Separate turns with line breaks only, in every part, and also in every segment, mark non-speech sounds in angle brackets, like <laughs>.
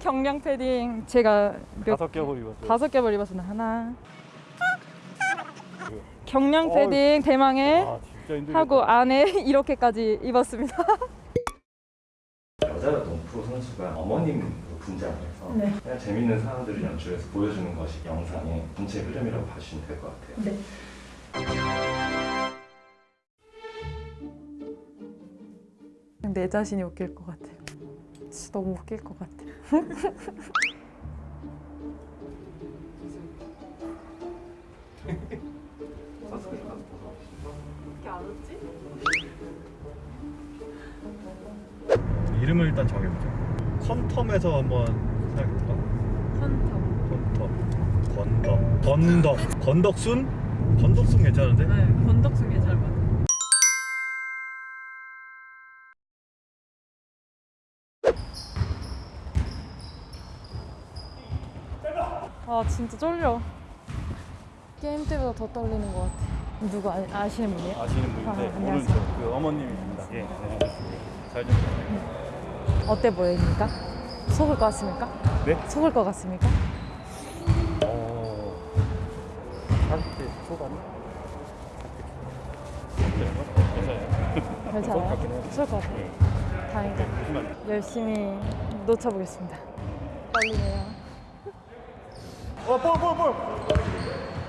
경량 패딩 제가 몇
다섯 겹을 입었어요.
다섯 겹을 입었습니다. 하나. 경량
어우.
패딩 대망의
아.
하고 안에 <laughs> 이렇게까지 입었습니다.
여자였던 프로 선수가 어머님 분장을 해서
네.
그냥 재밌는 상황들을 연출해서 보여주는 것이 영상의 전체 흐름이라고 봐주시면 될 것 같아요.
네. 내 자신이 웃길 것 같아요. 진짜 너무 웃길 것 같아요.
이름을 일단 정해보자. 컨텀에서 한번 생각해볼까?
컨텀.
컨텀, 건덕, 건덕, 건덕순? 건덕순 괜찮은데?
네, 건덕순 같아 아 진짜 쫄려. 게임 때보다 더 떨리는 것 같아. 누구 아, 아시는 분이에요?
아시는 분인데
아, 안녕하세요.
척그 어머님입니다. 예, 네. 잘좀
어때 보입니까? 속을 것 같습니까?
네?
속을 것 같습니까?
어... 40대 초반? 괜찮아요.
괜찮아요? 속을 것 같아요. 다행이다.
무슨 말이야?
열심히 놓쳐보겠습니다. 떨리네요.
어, 볼, 볼, 볼!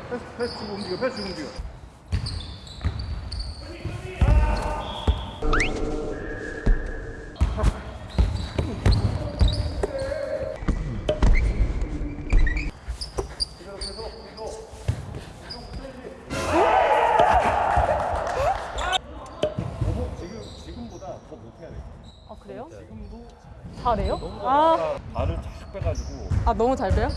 패스, 패스 움직여, 패스 움직여.
아 그래요?
지금도
잘해요?
너무
아,
발을 쫙 빼가지고
아 너무 잘 돼요?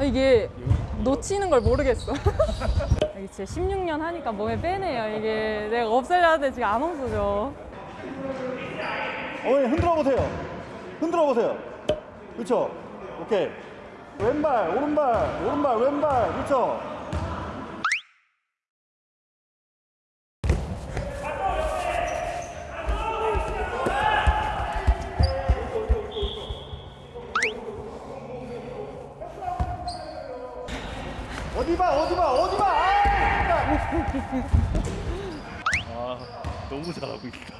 아, 이게 놓치는 걸 모르겠어. <laughs> 이게 진짜 16년 하니까 몸에 빼네요. 이게 내가 없애려 하는데 지금 안 없어져.
어머니 흔들어 보세요. 흔들어 보세요. 그렇죠. 오케이. 왼발, 오른발, 오른발, 왼발. 그렇죠. 어디 봐, 어디 봐, 어디 봐. 아, 너무 잘하고 있다.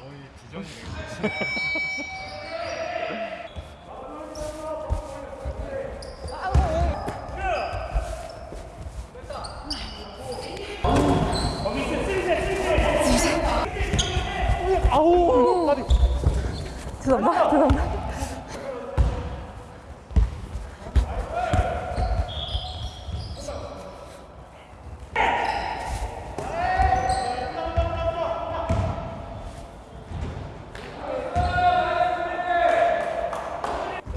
<laughs> 아우, 다리.
죄송합니다. 죄송합니다.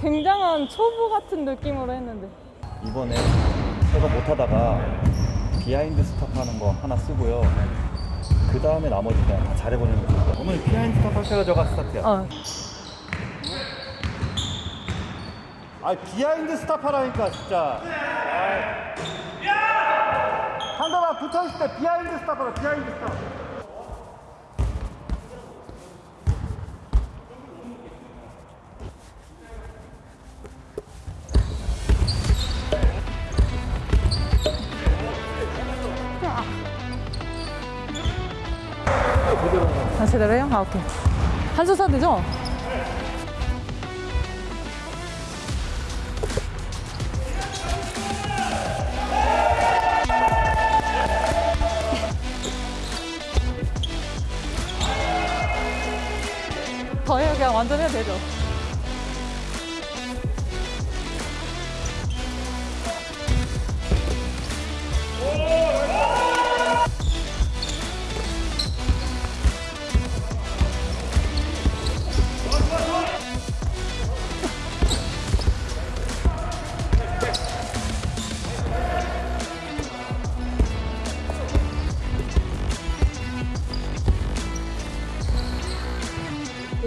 굉장한 초보 같은 느낌으로 했는데
이번에 제가 못하다가 behind stop 하는 거 하나 쓰고요. 그 다음에 나머지 그냥 다 잘해보는 거죠.
어머니 behind stop 할 때가 저가 스타트야.
어.
아 behind stop 하라니까 진짜. 상대방 붙어 있을 때 behind stop 하라. behind
stop. 제대로 해요? 아, 오케이. 써도 되죠? 더 해요. 그냥 완전 해도 되죠?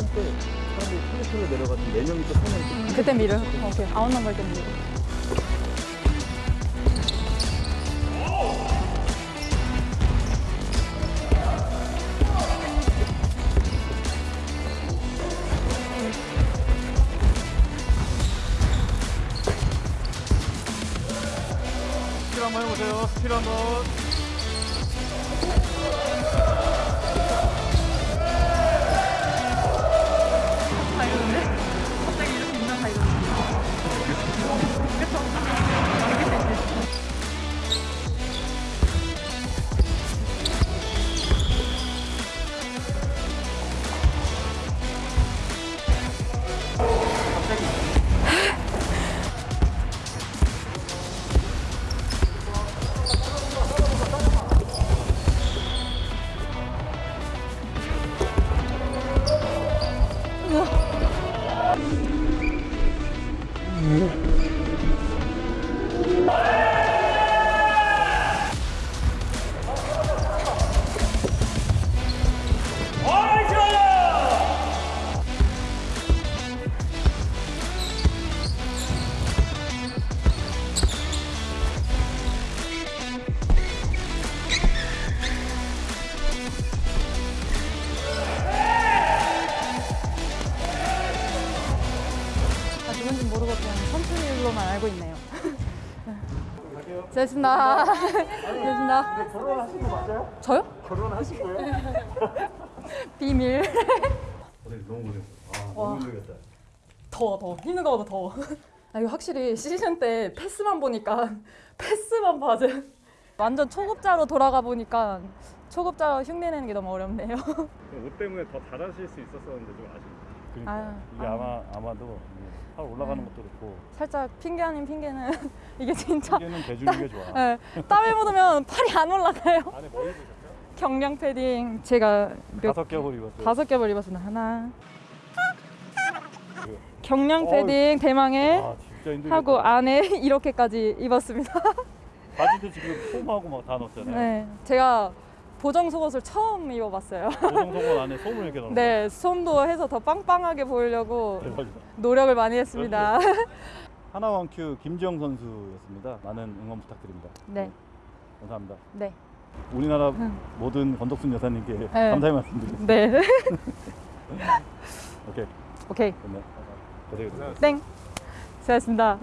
때 사람들이 flat으로 내려가서 4명이 또 손을 음,
그때 밀어 오케이. outnumber 때 밀어
스틸 한번
해보세요. 스틸 한번 잘했습니다. 잘했습니다.
결혼하신 거 맞아요?
저요?
결혼하신 거예요? <laughs>
비밀.
고생 너무 고생. 아
와.
너무 힘들겠다.
더워 더워 힘든 거보다 더워 아 이거 확실히 시즌 때 패스만 보니까 <laughs> 패스만 봐도 완전 초급자로 돌아가 보니까 초급자로 흉내내는 게 너무 어렵네요
옷 때문에 더 잘하실 수 있었었는데 좀 아쉽다. 그러니까
아유,
이게
아유.
아마 아마도 팔 올라가는
네.
것도 그렇고
살짝 핑계 아닌 핑계는 <laughs> 이게 진짜
이게는 대주는 게 좋아.
네, 땀을 묻으면 팔이 안 올라가요
안에 뭐 입으셨죠?
경량 패딩 제가 몇
다섯 겹을 입었어요.
다섯 겹을 입었습니다 하나
그-
경량. 패딩 대망의. 하고 안에 <laughs> 이렇게까지 입었습니다
바지도 지금 솜하고 막 다 넣었잖아요.
네 제가 보정 속옷을 처음 입어봤어요 <laughs>
보정 속옷 안에 솜을 이렇게 넣는
네, 솜도 해서 더 빵빵하게 보이려고
거. 대박이다.
노력을 많이 했습니다. <laughs>
하나원 큐 김지영 선수였습니다. 많은 응원 부탁드립니다.
네,
감사합니다.
네,
우리나라 모든 권덕순 여사님께
네.
감사의 말씀드리겠습니다.
네. <laughs>
오케이.
오케이,
됐네. 고생했습니다.
땡. 수고하셨습니다.